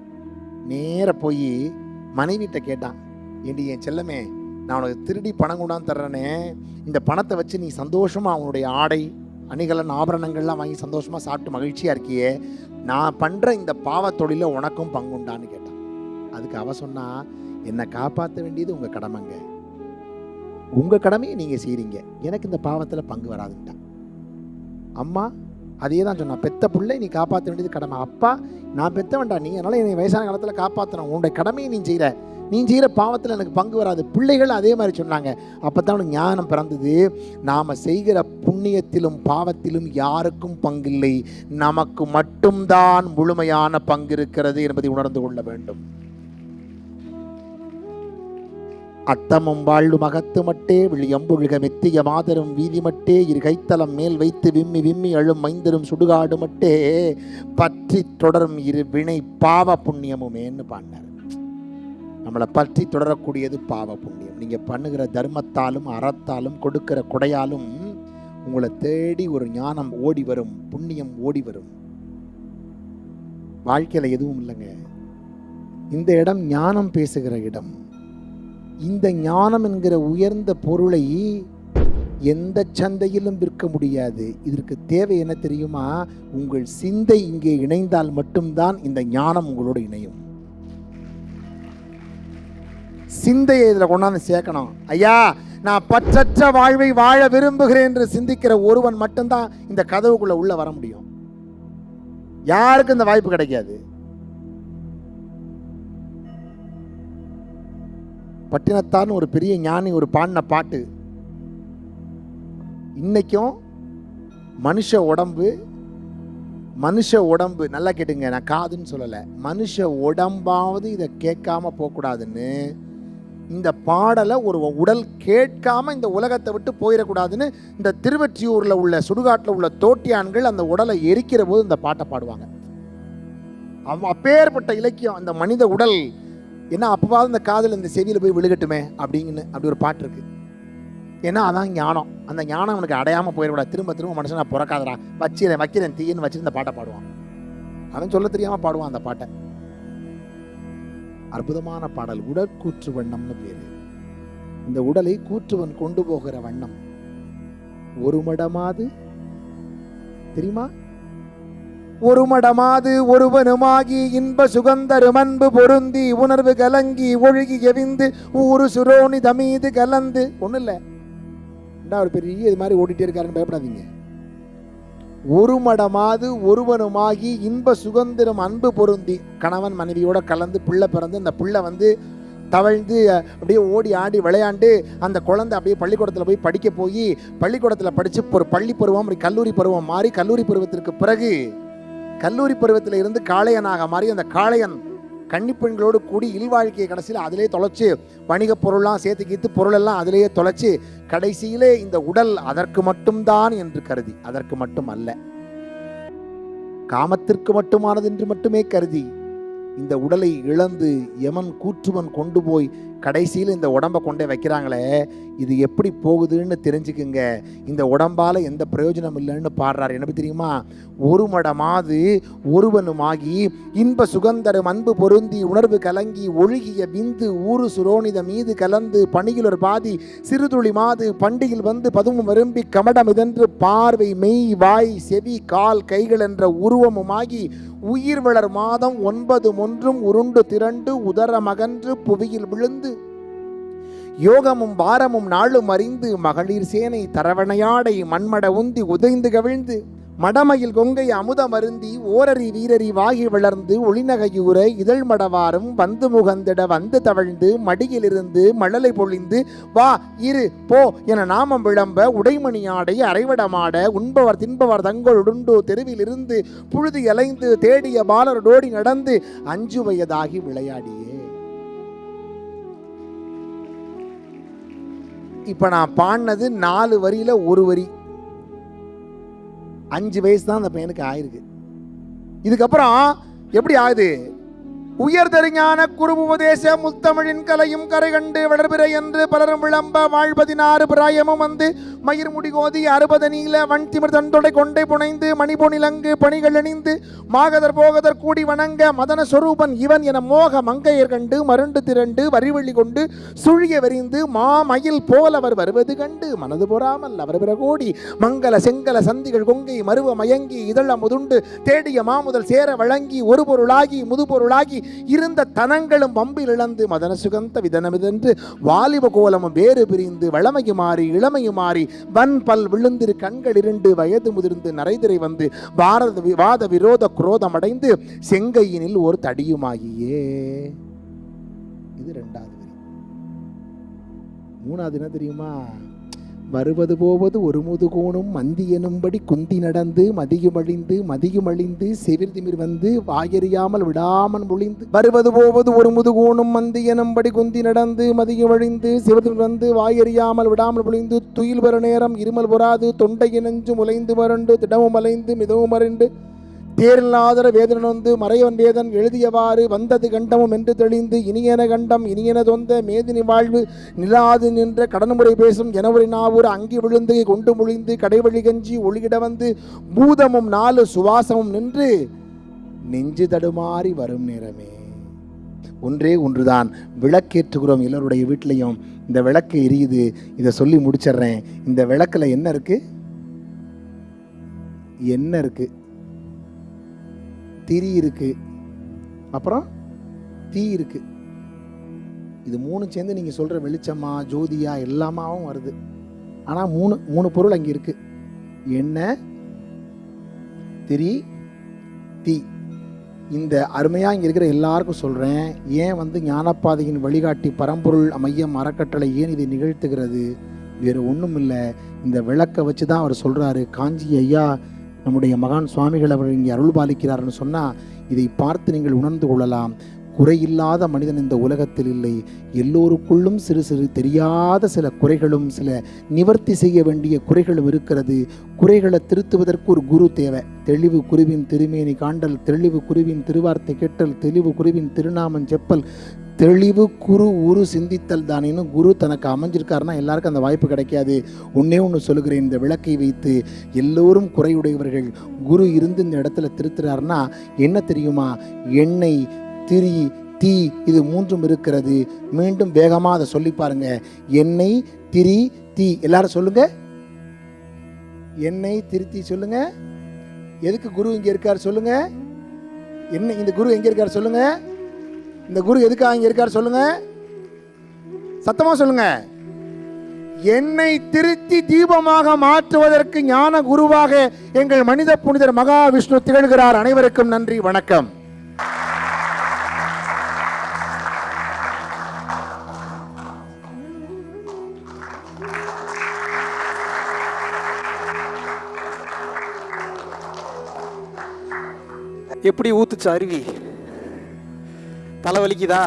நேர போய் மனைவிட்ட கேட்டான். ஏண்டி என் செல்லமே நான் உனக்கு திருடி பணம் கொண்டாந்து தர்றேனே. இந்த பணத்தை வச்சு நீ சந்தோஷமாக அவனுடைய ஆடை அணிகலன் ஆபரணங்கள்லாம் வாங்கி சந்தோஷமாக சாப்பிட்டு மகிழ்ச்சியாக இருக்கியே. நான் பண்ணுற இந்த பாவ உனக்கும் பங்குண்டான்னு கேட்டான். அதுக்கு அவ சொன்னா என்னை காப்பாற்ற வேண்டியது உங்கள் கடமைங்க. உங்கள் கடமையை நீங்கள் செய்கிறீங்க எனக்கு இந்த பாவத்தில் பங்கு வராதுன்ட்டான் அம்மா அதே தான் சொன்னான் பெத்த பிள்ளை நீ காப்பாற்ற வேண்டியது கடமை. அப்பா நான் பெத்த வேண்டாம் நீ. அதனால் என்னை வயசான காலத்தில் காப்பாற்றணும் உன்னுடைய கடமையை நீ செய்கிற நீ செய்கிற பாவத்தில் எனக்கு பங்கு வராது. பிள்ளைகள் அதே மாதிரி சொன்னாங்க. அப்போ தான் அவனுக்கு ஞானம் பிறந்தது. நாம் செய்கிற புண்ணியத்திலும் பாவத்திலும் யாருக்கும் பங்கில்லை. நமக்கு மட்டும்தான் முழுமையான பங்கு இருக்கிறது என்பதை உணர்ந்து கொள்ள வேண்டும். அத்தமும் வாழ்வு மகத்து மட்டே விழியம்புழுக மெத்திய மாதரும் வீதி மட்டே இரு கைத்தலம் மேல் வைத்து விம்மி விம்மி அழும் மைந்தரும் சுடுகாடு மட்டே பற்றி தொடரும் இரு வினை பாவ புண்ணியமுமேன்னு பாடினார். நம்மளை பற்றி தொடரக்கூடியது பாவ புண்ணியம். நீங்கள் பண்ணுகிற தர்மத்தாலும் அறத்தாலும் கொடுக்கிற கொடையாலும் உங்களை தேடி ஒரு ஞானம் ஓடி வரும் புண்ணியம் ஓடி வரும். வாழ்க்கையில் எதுவும் இல்லைங்க. இந்த இடம் ஞானம் பேசுகிற இடம். இந்த ஞானம் என்கிற உயர்ந்த பொருளை எந்த சந்தையிலும் விற்க முடியாது. இதற்கு தேவை என்ன தெரியுமா? உங்கள் சிந்தை இங்கே இணைந்தால் மட்டும்தான் இந்த ஞானம் உங்களோடு இணையும். சிந்தையை இதில் கொண்டாந்து சேர்க்கணும். ஐயா நான் பற்றற்ற வாழ்வை வாழ விரும்புகிறேன் என்று சிந்திக்கிற ஒருவன் மட்டும்தான் இந்த கதவுக்குள்ளே உள்ளே வர முடியும். யாருக்கும் இந்த வாய்ப்பு கிடைக்காது. பட்டினத்தார்னு ஒரு பெரிய ஞானி ஒரு பாடின பாட்டு. இன்றைக்கும் மனுஷ உடம்பு மனுஷ உடம்பு நல்லா கேட்டுங்க நான் காதுன்னு சொல்லலை. மனுஷ உடம்பாவது இதை கேட்காம போகக்கூடாதுன்னு இந்த பாடலை ஒரு உடல் கேட்காம இந்த உலகத்தை விட்டு போயிடக்கூடாதுன்னு இந்த திருவற்றியூரில் உள்ள சுடுகாட்டில் உள்ள தோட்டியான்கள் அந்த உடலை எரிக்கிற போது இந்த பாட்டை பாடுவாங்க. அவ அப்பேற்பட்ட இலக்கியம் அந்த மனித உடல் ஏன்னா அப்பவாவது இந்த காதில் இந்த செவியில் போய் விழுகட்டுமே அப்படின்னு அப்படி ஒரு பாட்டு இருக்கு. ஏன்னா அதான் ஞானம். அந்த ஞானம் அவனுக்கு அடையாமல் போயிடக்கூடாது. திரும்ப திரும்ப மனுஷன் நான் பிறக்காதடா. வச்சிரேன் வைக்கிறேன் தீயன்னு வச்சு இந்த பாட்டை பாடுவான். அவன் சொல்ல தெரியாமல் பாடுவான் அந்த பாட்டை. அற்புதமான பாடல். உடற்கூற்று வண்ணம்னு பேரு. இந்த உடலை கூற்றுவன் கொண்டு போகிற வண்ணம். ஒரு மடமாது. தெரியுமா? ஒரு மடமாது ஒருவனுமாகி இன்ப சுகந்தரும் அன்பு பொருந்தி உணர்வு கலங்கி ஒழுகி எவிந்து ஊரு சுரோனி தமீது கலந்து. ஒன்றும் இல்லை ஒரு பெரிய இது மாதிரி ஓடிட்டே இருக்காருன்னு பயப்படாதீங்க. ஒரு மடமாது ஒருவனுமாகி இன்ப சுதந்திரம் அன்பு பொருந்தி கணவன் மனைவியோட கலந்து பிள்ளை பிறந்து அந்த பிள்ளை வந்து தவழ்ந்து அப்படியே ஓடி ஆடி விளையாண்டு அந்த குழந்தை அப்படியே பள்ளிக்கூடத்தில் போய் படிக்க போய் பள்ளிக்கூடத்தில் படித்து ஒரு பள்ளி பருவம் அப்படி கல்லூரி பருவம் மாறி கல்லூரி பருவத்திற்கு பிறகு கல்லூரி பருவத்தில் இருந்து காளையனாக மாறி அந்த காளையன் கன்னிப்பெண்களோடு கூடி இல்வாழ்க்கையை கடைசியில் அதிலே தொலைச்சு வணிகப் பொருள்லாம் சேர்த்து கீத்து பொருளெல்லாம் அதிலேயே தொலைச்சு கடைசியிலே இந்த உடல் அதற்கு மட்டும்தான் என்று கருதி. அதற்கு மட்டும் அல்ல காமத்திற்கு மட்டுமானது என்று மட்டுமே கருதி. இந்த உடலை இழந்து யமன் கூற்றுவன் கொண்டு போய் கடைசியில் இந்த உடம்பை கொண்டே வைக்கிறாங்களே இது எப்படி போகுதுன்னு தெரிஞ்சுக்குங்க. இந்த உடம்பால் எந்த பிரயோஜனம் இல்லைன்னு பாடுறாரு. என்ன தெரியுமா? ஒரு மடமாது ஒருவனுமாகி இன்ப சுகந்தரும் அன்பு பொருந்தி உணர்வு கலங்கி ஒழுகிய விந்து ஊறு சுரோனித மீது கலந்து பணியில் ஒரு பாதி சிறுதுளி மாது பண்டிகையில் வந்து பதுமும் விரும்பி கமடமிதன்று பார்வை மெய் வாய் செவி கால் கைகள் என்ற உருவமுமாகி உயிர் வளர் மாதம் ஒன்பது ஒன்றும் உருண்டு திரண்டு உதர மகன்று புவியில் விழுந்து யோகமும் பாரமும் நாளும் அறிந்து மகளிர் சேனை தரவணையாடை மண்மட உந்தி உதைந்து கவிழ்ந்து மடமையில் கொங்கை அமுதம் அருந்தி ஓரறி வீரறி வாகி வளர்ந்து ஒளிநகையூர இதழ் மடவாரும் வந்து முகந்திட வந்து தவழ்ந்து மடியிலிருந்து மழலை பொழிந்து வா இரு போ என நாமம் விளம்ப உடைமணியாடை அரைவடமாட உண்பவர் தின்பவர் தங்களுடுண்டு தெருவிலிருந்து புழுதி அலைந்து தேடிய பாலரோடி நடந்து அஞ்சு வயதாகி விளையாடியே. இப்போ நான் பாடினது நாலு வரியில் ஒரு வரி. அஞ்சு வயசு தான் அந்த பையனுக்கு ஆயிருக்கு. இதுக்கப்புறம் எப்படி ஆகுது? உயர்தறிஞான குருபுபதேச முத்தமிழின் கலையும் கரை கண்டு வளர்பிறை என்று பலரும் விளம்ப வாழ்பதினாறு பிராயமும் வந்து மயிர் முடிகோதி அறுபது நீல வன்திமிர் தந்தொடை கொண்டை புனைந்து மணிபொனிலங்கு பணிகள் அணிந்து மாகதர் போகதர் கூடி வணங்க மதன சொரூபன் இவன் என மோக மங்கையர் கண்டு மருண்டு திரண்டு வரிவழி கொண்டு சுழிய வெறிந்து மாமயில் போல் அவர் வருவது கண்டு மனது பொறாமல் அவர் பிறகோடி மங்கள செங்கல சந்திகள் கொங்கை மருவ மயங்கி இதழ முதுண்டு தேடிய மாமுதல் சேர வழங்கி ஒரு பொருளாகி முது பொருளாகி இருந்த தனங்களும் வம்பில் இழந்து மதன சுகந்த விதனமிதென்று வாலிப கோலமும் வேறு பிரிந்து வளமையுமாறி இளமையுமாறி வன் பல் விழுந்திரு கண்கள் இருண்டு வயது முதிர்ந்து நரைதிரை வந்து பாரத விவாத விரோத குரோதம் அடைந்து செங்கையினில் ஒரு தடியுமாகியே. இது ரெண்டாவது வரி. மூணாவது என்ன தெரியுமா? வருவது போவது ஒரு முதுகோணும் மந்தி எனும்படி குந்தி நடந்து மதியுமழிந்து மதியுமழிந்து செவிர்திமிர் வந்து வாயறியாமல் விடாமல் முழிந்து. வருவது போவது ஒரு முதுகோணும் மந்தி எனும்படி குந்தி நடந்து மதியுமழிந்து செவிர்திமிர் வந்து வாயறியாமல் விடாமல் முழிந்து துயில் வர நேரம் இருமல் பொறாது தொண்டை நெஞ்சு முளைந்து வறண்டு திடமும் அலைந்து மிதவும் மறைந்து தேரில்லாதர வேதன் வந்து மறையவன் வேதன் எழுதியவாறு வந்தது கண்டமும் என்று தெளிந்து இனியன கண்டம் இனியன தொந்த மேதினி வாழ்வு நிலாது நின்ற கடன்முறை பேசும் ஜனவரி நாவூர் அங்கி விழுந்து கொண்டு முழிந்து கடைவழி கஞ்சி ஒளியிட வந்து பூதமும் நாலு சுவாசமும் நின்று நெஞ்சு தடுமாறி வரும் நேரமே. ஒன்றே ஒன்றுதான். விளக்கேற்றுகிறோம் எல்லோருடைய வீட்லையும் இந்த விளக்கு எரியுது. இதை சொல்லி முடிச்சிடுறேன். இந்த விளக்கில் என்ன இருக்குது என்ன இருக்குது திரி இருக்கு. அப்புறம் தீ இருக்கு. இது மூணு சேர்ந்து நீங்கள் சொல்கிற வெளிச்சமா ஜோதியா எல்லாமாவும் வருது. ஆனால் மூணு மூணு பொருள் அங்கே இருக்கு. எண்ணெய் திரி தீ. இந்த அருமையாக இங்கே இருக்கிற எல்லாருக்கும் சொல்கிறேன் ஏன் வந்து ஞானப்பாதையின் வழிகாட்டி பரம்பொருள் மையம் அறக்கட்டளை ஏன் இதை நிகழ்த்துகிறது? வேறு ஒன்றும் இல்லை இந்த விளக்கை வச்சு தான் அவர் சொல்கிறாரு காஞ்சி ஐயா நம்முடைய மகான் சுவாமிகள் அவர் இங்கே அருள் பாலிக்கிறார்னு சொன்னால் இதை பார்த்து நீங்கள் உணர்ந்து கொள்ளலாம். குறையில்லாத மனிதன் இந்த உலகத்தில் இல்லை. எல்லோருக்குள்ளும் சிறு சிறு தெரியாத சில குறைகளும் சில நிவர்த்தி செய்ய வேண்டிய குறைகளும் இருக்கிறது. குறைகளை திருத்துவதற்கு ஒரு குரு தேவை. தெளிவு குருவின் திருமேனி காண்டல் தெளிவு குருவின் திருவார்த்தை கேட்டல் தெளிவு குருவின் திருநாமம் செப்பல் தெளிவு குரு உரு சிந்தித்தல் தானேன்னு குரு தனக்கு அமைஞ்சிருக்காருன்னா எல்லாருக்கும் அந்த வாய்ப்பு கிடைக்காது. ஒன்றே ஒன்று சொல்லுகிறேன் இந்த விளக்கை வைத்து எல்லோரும் குறையுடையவர்கள் குரு இருந்து இந்த இடத்துல திருத்துறாருன்னா என்ன தெரியுமா? எண்ணெய் திரி தீ இது மூன்றும் இருக்கிறது. மீண்டும் வேகமாக அதை சொல்லி பாருங்க. எண்ணெய் திரி தீ. எல்லாரும் சொல்லுங்க. எண்ணெய் திருத்தி சொல்லுங்க. எதுக்கு குரு இங்கே இருக்கார் சொல்லுங்க. என்ன இந்த குரு எங்கே இருக்கார் சொல்லுங்கள் இந்த குரு எதுக்காக இங்கே இருக்கார் சொல்லுங்க? சத்தமாக சொல்லுங்க. என்னை திருத்தி தீபமாக மாற்றுவதற்கு ஞான குருவாக எங்கள் மனித புனிதர் மகாவிஷ்ணு திகழ்கிறார். அனைவருக்கும் நன்றி வணக்கம். எப்படி ஊத்துச்சு அருவி? தலை வலிக்குதா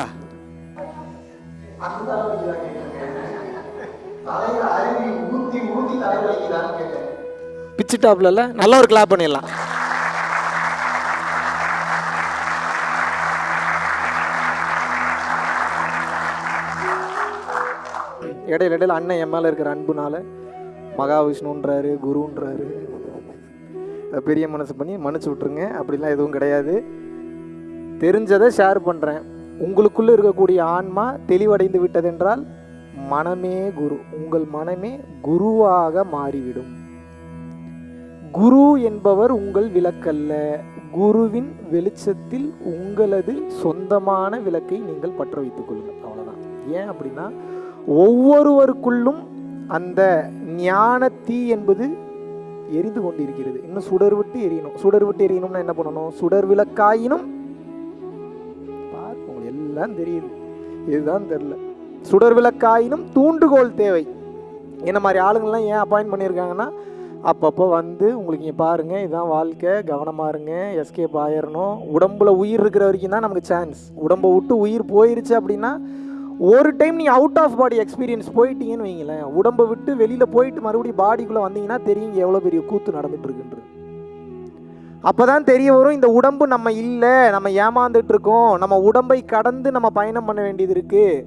பிச்சு டாப்ல நல்ல ஒரு கிளாப் பண்ணிடலாம். இடையில இடையில அண்ணன் என் மேல இருக்கிற அன்புனால மகாவிஷ்ணுன்றாரு குருன்றாரு. பெரிய மனசு பண்ணி மன்னிச்சு விட்ருங்க அப்படிலாம் எதுவும் கிடையாது. தெரிஞ்சதை ஷேர் பண்ணுறேன் உங்களுக்குள்ளே இருக்கக்கூடிய ஆன்மா தெளிவடைந்து விட்டதென்றால் மனமே குரு உங்கள் மனமே குருவாக மாறிவிடும். குரு என்பவர் உங்கள் விளக்கல்ல. குருவின் வெளிச்சத்தில் உங்களது சொந்தமான விளக்கை நீங்கள் பற்ற வைத்துக் கொள்ளுங்கள். அவ்வளோதான் ஏன் அப்படின்னா ஒவ்வொருவருக்குள்ளும் அந்த ஞான தீ என்பது எரிந்து கொண்டிருக்கிறது. இன்னும் சுடர் விட்டு எரியணும். சுடர் விட்டு எரியணும்னா என்ன பண்ணணும்? சுடர் விளக்காயினும் உங்களுக்கு தெரியுது. இதுதான் தெரியல. சுடர் விளக்காயினும் தூண்டுகோல் தேவை. என்ன மாதிரி ஆளுங்கள்லாம் ஏன் அப்பாயின்ட் பண்ணியிருக்காங்கன்னா அப்பப்போ வந்து உங்களுக்கு இங்கே பாருங்கள் இதுதான் வாழ்க்கை கவனமாக இருங்க எஸ்கேப் ஆயிடணும் உடம்புல உயிர் இருக்கிற வரைக்கும் தான் நமக்கு சான்ஸ் உடம்பை விட்டு உயிர் போயிருச்சு அப்படின்னா ஒரு டைம் நீ அவுட் ஆஃப் பாடி எக்ஸ்பீரியன்ஸ் போயிட்டீங்கன்னு வைங்களேன். உடம்பை விட்டு வெளியில் போயிட்டு மறுபடியும் பாடிக்குள்ளே வந்தீங்கன்னா தெரியும் எவ்வளோ பெரிய கூத்து நடந்துட்டு இருக்குன்றது. அப்போ தான் தெரிய வரும் இந்த உடம்பு நம்ம இல்லை நம்ம ஏமாந்துட்டு இருக்கோம் நம்ம உடம்பை கடந்து நம்ம பயணம் பண்ண வேண்டியது இருக்குது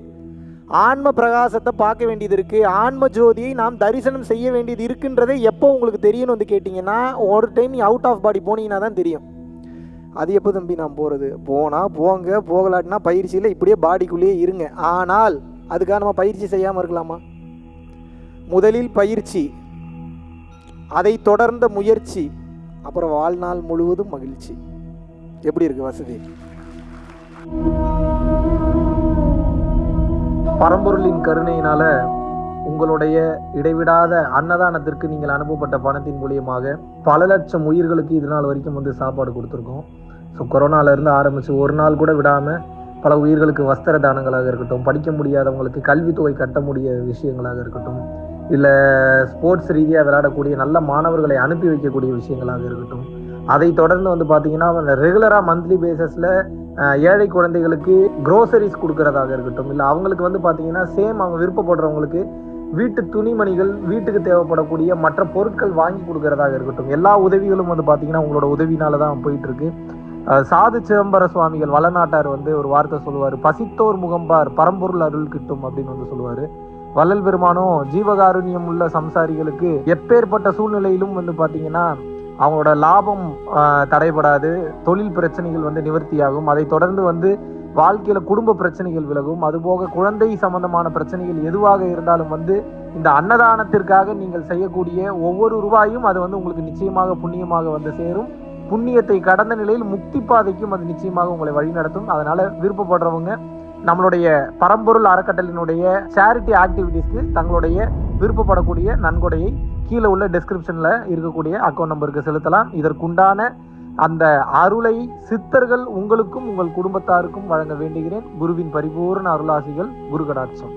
ஆன்ம பிரகாசத்தை பார்க்க வேண்டியது இருக்குது ஆன்ம ஜோதியை நாம் தரிசனம் செய்ய வேண்டியது இருக்குன்றதே எப்போ உங்களுக்கு தெரியணும் வந்து கேட்டிங்கன்னா ஒரு டைம் நீ அவுட் ஆஃப் பாடி போனீங்கன்னா தான் தெரியும். அது எப்போ தம்பி நான் போகிறது போனால் போங்க போகலாட்டினா பயிற்சியில் இப்படியே பாடிக்குள்ளேயே இருங்க. ஆனால் அதுக்காக நம்ம பயிற்சி செய்யாமல் இருக்கலாமா? முதலில் பயிற்சி அதை தொடர்ந்த முயற்சி அப்புறம் வாழ்நாள் முழுவதும் மகிழ்ச்சி. எப்படி இருக்கு வசதி? பரம்பொருளின் கருணையினால உங்களுடைய இடைவிடாத அன்னதானத்திற்கு நீங்கள் அனுப்பப்பட்ட பணத்தின் மூலியமாக பல லட்சம் உயிர்களுக்கு இது நாள் வரைக்கும் வந்து சாப்பாடு கொடுத்துருக்கோம். ஸோ கொரோனாலேருந்து ஆரம்பித்து ஒரு நாள் கூட விடாமல் பல உயிர்களுக்கு வஸ்திர தானங்களாக இருக்கட்டும் படிக்க முடியாதவங்களுக்கு கல்வித்தொகை கட்ட முடிய விஷயங்களாக இருக்கட்டும் இல்லை ஸ்போர்ட்ஸ் ரீதியாக விளையாடக்கூடிய நல்ல மாணவர்களை அனுப்பி வைக்கக்கூடிய விஷயங்களாக இருக்கட்டும். அதை தொடர்ந்து வந்து பார்த்தீங்கன்னா ரெகுலராக மந்த்லி பேசஸில் ஏழை குழந்தைகளுக்கு க்ரோசரிஸ் கொடுக்கறதாக இருக்கட்டும். இல்லை அவங்களுக்கு வந்து பார்த்தீங்கன்னா சேம் அவங்க விருப்பப்படுறவங்களுக்கு வீட்டு துணிமணிகள் வீட்டுக்கு தேவைப்படக்கூடிய மற்ற பொருட்கள் வாங்கி கொடுக்கறதாக இருக்கட்டும். எல்லா உதவிகளும் வந்து பார்த்தீங்கன்னா உங்களோட உதவினால தான் போயிட்டு இருக்கு சாது சிதம்பர சுவாமிகள் வளநாட்டார் வந்து ஒரு வார்த்தை சொல்லுவார் பசித்தோர் முகம்பார் பரம்பொருள் அருள் கிட்டும் அப்படின்னு வந்து சொல்லுவார். வள்ளல் பெருமானும் ஜீவகாருண்யம் உள்ள சம்சாரிகளுக்கு எப்பேற்பட்ட சூழ்நிலையிலும் வந்து பார்த்தீங்கன்னா அவங்களோட லாபம் தடைபடாது. தொழில் பிரச்சனைகள் வந்து நிவர்த்தியாகும். அதை தொடர்ந்து வந்து வாழ்க்கையில குடும்ப பிரச்சனைகள் விலகும். அதுபோக குழந்தை சம்பந்தமான பிரச்சனைகள் எதுவாக இருந்தாலும் வந்து இந்த அன்னதானத்திற்காக நீங்கள் செய்யக்கூடிய ஒவ்வொரு ரூபாயும் அது வந்து உங்களுக்கு நிச்சயமாக புண்ணியமாக வந்து சேரும். புண்ணியத்தை கடந்த நிலையில் முக்தி பாதைக்கும் அது நிச்சயமாக உங்களை வழிநடத்தும். அதனால விருப்பப்படுறவங்க நம்மளுடைய பரம்பொருள் அறக்கட்டளினுடைய சேரிட்டி ஆக்டிவிட்டீஸ்க்கு தங்களுடைய விருப்பப்படக்கூடிய நன்கொடையை கீழே உள்ள டிஸ்கிரிப்ஷனில் இருக்கக்கூடிய அக்கௌண்ட் நம்பருக்கு செலுத்தலாம். இதற்குண்டான அந்த அருளை சித்தர்கள் உங்களுக்கும் உங்கள் குடும்பத்தாருக்கும் வழங்க வேண்டுகிறேன். குருவின் பரிபூர்ண அருளாசிகள் குரு கடாட்சம்.